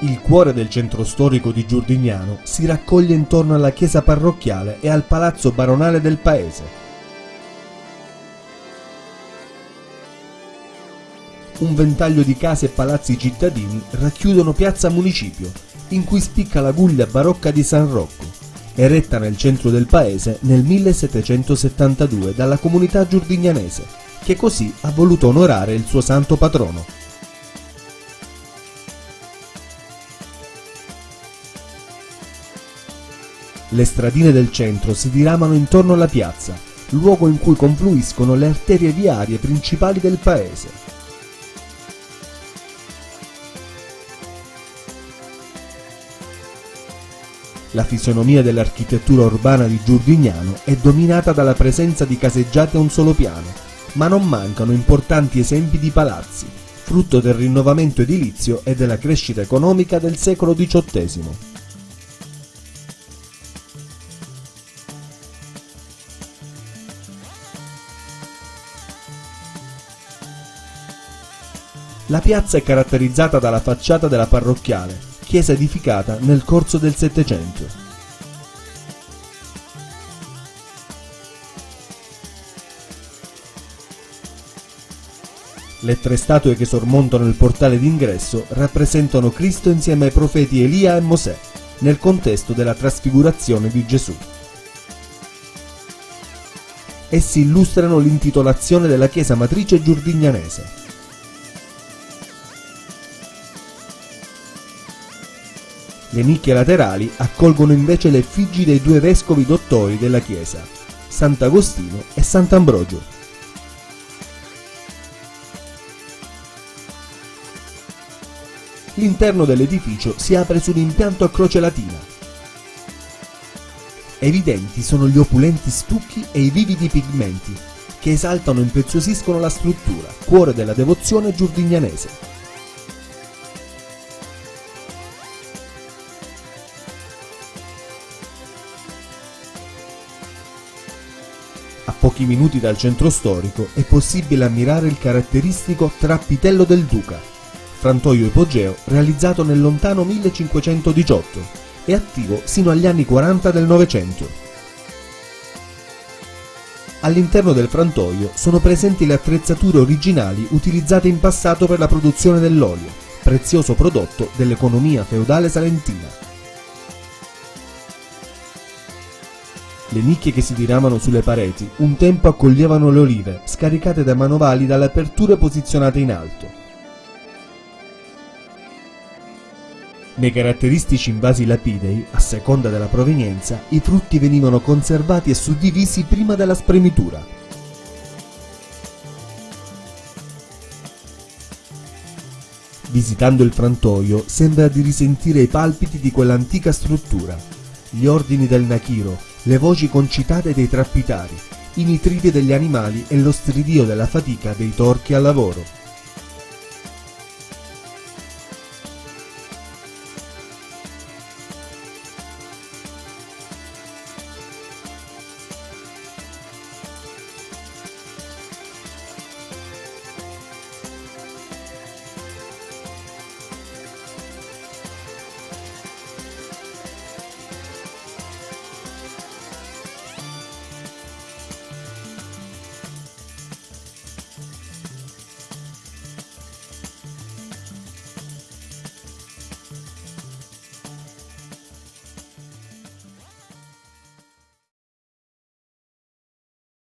Il cuore del centro storico di Giurdignano si raccoglie intorno alla chiesa parrocchiale e al palazzo baronale del paese. Un ventaglio di case e palazzi cittadini racchiudono Piazza Municipio, in cui spicca la guglia barocca di San Rocco, eretta nel centro del paese nel 1772 dalla comunità giurdignanese, che così ha voluto onorare il suo santo patrono. Le stradine del centro si diramano intorno alla piazza, luogo in cui confluiscono le arterie viarie principali del paese. La fisionomia dell'architettura urbana di Giurdignano è dominata dalla presenza di caseggiate a un solo piano, ma non mancano importanti esempi di palazzi, frutto del rinnovamento edilizio e della crescita economica del secolo XVIII. La piazza è caratterizzata dalla facciata della parrocchiale, chiesa edificata nel corso del Settecento. Le tre statue che sormontano il portale d'ingresso rappresentano Cristo insieme ai profeti Elia e Mosè, nel contesto della trasfigurazione di Gesù. Essi illustrano l'intitolazione della chiesa matrice giurdignanese, Le nicchie laterali accolgono invece le effigi dei due vescovi dottori della chiesa, Sant'Agostino e Sant'Ambrogio. L'interno dell'edificio si apre su un impianto a croce latina. Evidenti sono gli opulenti stucchi e i vividi pigmenti, che esaltano e impreziosiscono la struttura, cuore della devozione giurdignanese. A pochi minuti dal centro storico è possibile ammirare il caratteristico Trappitello del Duca, frantoio ipogeo realizzato nel lontano 1518 e attivo sino agli anni 40 del Novecento. All'interno del frantoio sono presenti le attrezzature originali utilizzate in passato per la produzione dell'olio, prezioso prodotto dell'economia feudale salentina. Le nicchie che si diramano sulle pareti un tempo accoglievano le olive, scaricate dai manovali dalle aperture posizionate in alto. Nei caratteristici invasi lapidei, a seconda della provenienza, i frutti venivano conservati e suddivisi prima della spremitura. Visitando il frantoio sembra di risentire i palpiti di quell'antica struttura. Gli ordini del Nakiro, le voci concitate dei trappitari, i nitriti degli animali e lo stridio della fatica dei torchi al lavoro.